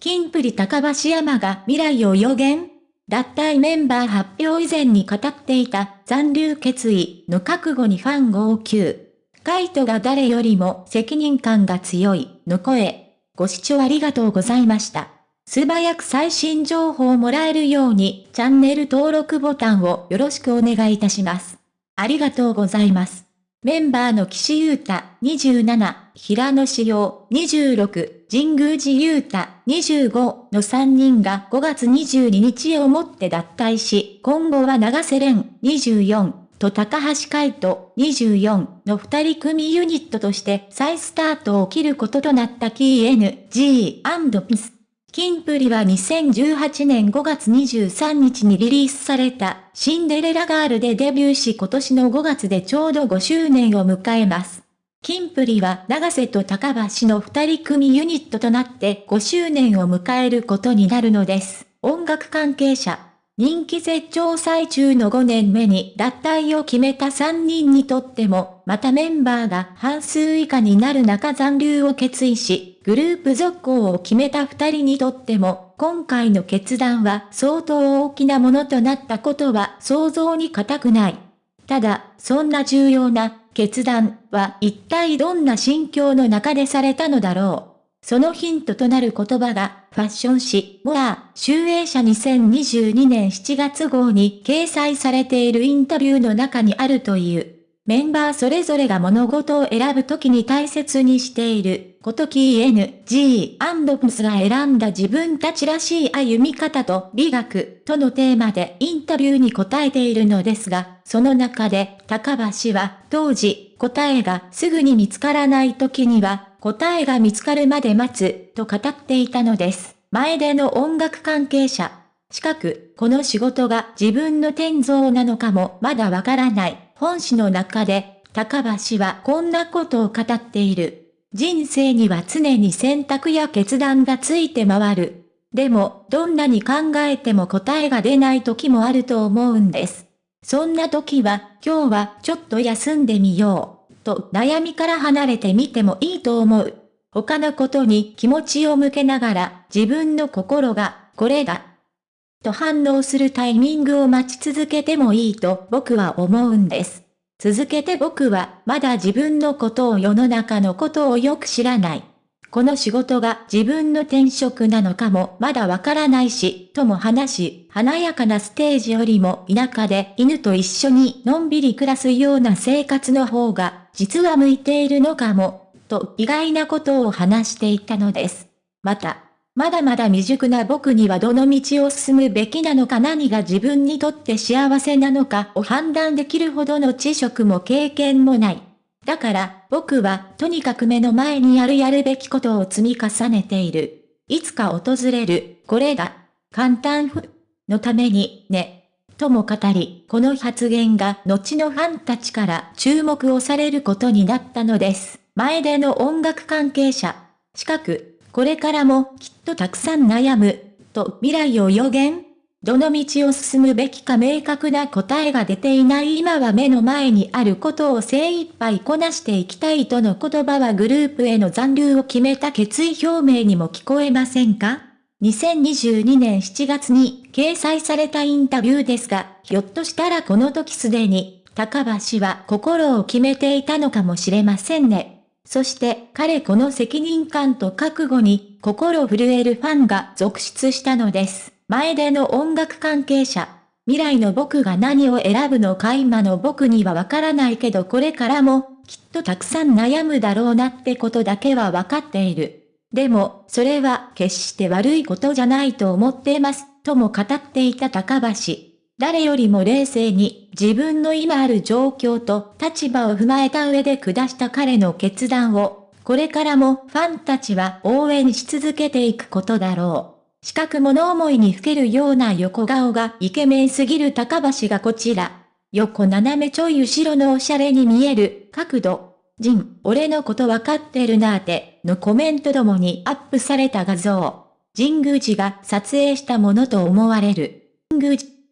金プリ高橋山が未来を予言脱退メンバー発表以前に語っていた残留決意の覚悟にファン号泣。カイトが誰よりも責任感が強いの声。ご視聴ありがとうございました。素早く最新情報をもらえるようにチャンネル登録ボタンをよろしくお願いいたします。ありがとうございます。メンバーの岸優太27、平野志陽26、神宮寺優太25の3人が5月22日をもって脱退し、今後は長瀬廉24と高橋海人24の2人組ユニットとして再スタートを切ることとなった KNG&PIS。キンプリは2018年5月23日にリリースされたシンデレラガールでデビューし今年の5月でちょうど5周年を迎えます。キンプリは長瀬と高橋の二人組ユニットとなって5周年を迎えることになるのです。音楽関係者。人気絶頂最中の5年目に脱退を決めた3人にとっても、またメンバーが半数以下になる中残留を決意し、グループ続行を決めた2人にとっても、今回の決断は相当大きなものとなったことは想像に難くない。ただ、そんな重要な決断は一体どんな心境の中でされたのだろう。そのヒントとなる言葉が、ファッション誌、モア、集英社2022年7月号に掲載されているインタビューの中にあるという。メンバーそれぞれが物事を選ぶときに大切にしている、ことき N.G.&Ps が選んだ自分たちらしい歩み方と美学とのテーマでインタビューに答えているのですが、その中で高橋は当時答えがすぐに見つからない時には答えが見つかるまで待つ、と語っていたのです。前での音楽関係者。近く、この仕事が自分の天像なのかもまだわからない。本誌の中で、高橋はこんなことを語っている。人生には常に選択や決断がついて回る。でも、どんなに考えても答えが出ない時もあると思うんです。そんな時は、今日はちょっと休んでみよう。と悩みから離れてみてもいいと思う。他のことに気持ちを向けながら自分の心がこれだ。と反応するタイミングを待ち続けてもいいと僕は思うんです。続けて僕はまだ自分のことを世の中のことをよく知らない。この仕事が自分の転職なのかもまだわからないし、とも話し、華やかなステージよりも田舎で犬と一緒にのんびり暮らすような生活の方が、実は向いているのかも、と意外なことを話していたのです。また、まだまだ未熟な僕にはどの道を進むべきなのか何が自分にとって幸せなのかを判断できるほどの知識も経験もない。だから僕はとにかく目の前にあるやるべきことを積み重ねている。いつか訪れる、これが、簡単ふ、のために、ね。とも語り、この発言が後のファンたちから注目をされることになったのです。前での音楽関係者。近く、これからもきっとたくさん悩む、と未来を予言どの道を進むべきか明確な答えが出ていない今は目の前にあることを精一杯こなしていきたいとの言葉はグループへの残留を決めた決意表明にも聞こえませんか？2022年7月に掲載されたインタビューですが、ひょっとしたらこの時すでに、高橋は心を決めていたのかもしれませんね。そして彼この責任感と覚悟に心震えるファンが続出したのです。前での音楽関係者。未来の僕が何を選ぶのか今の僕にはわからないけどこれからも、きっとたくさん悩むだろうなってことだけはわかっている。でも、それは決して悪いことじゃないと思っています、とも語っていた高橋。誰よりも冷静に自分の今ある状況と立場を踏まえた上で下した彼の決断を、これからもファンたちは応援し続けていくことだろう。四角物思いにふけるような横顔がイケメンすぎる高橋がこちら。横斜めちょい後ろのおしゃれに見える角度。ジン、俺のことわかってるなーて、のコメントどもにアップされた画像。神宮寺が撮影したものと思われる。神宮寺